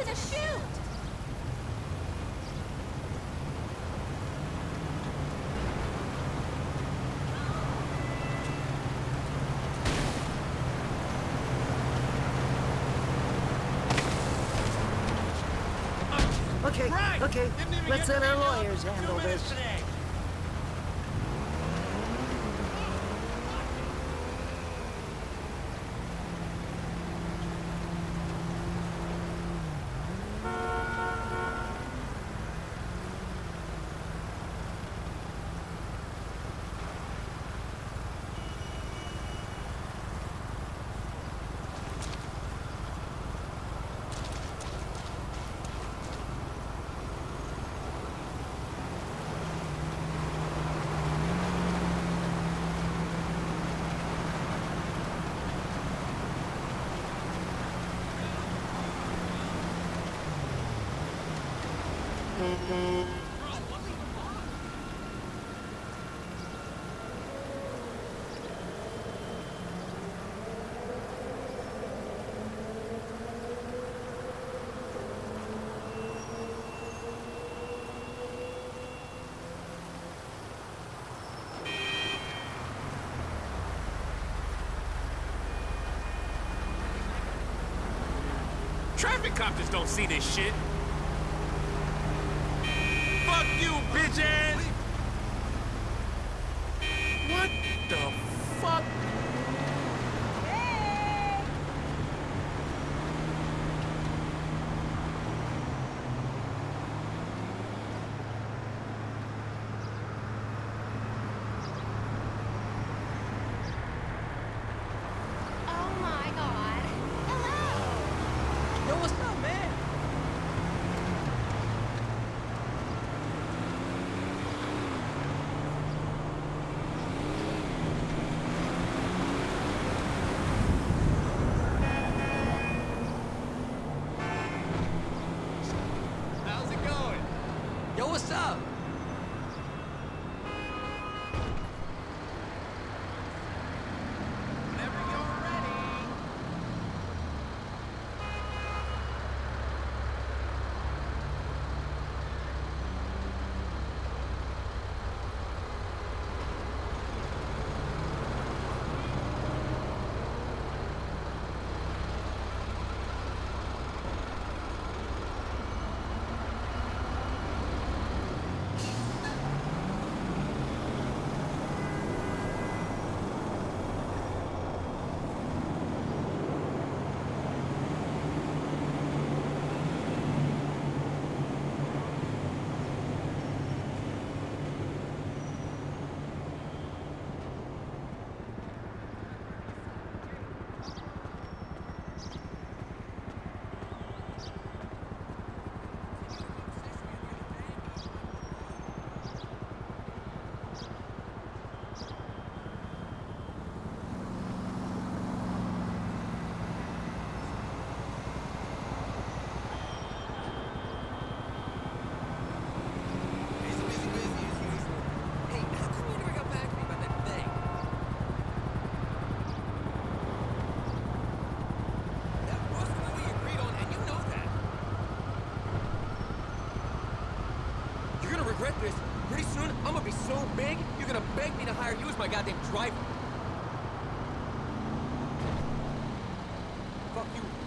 to the chute! Okay, okay, let's let our lawyers handle this. Traffic cops just don't see this shit you, bitch ass! What the fuck? Fuck you.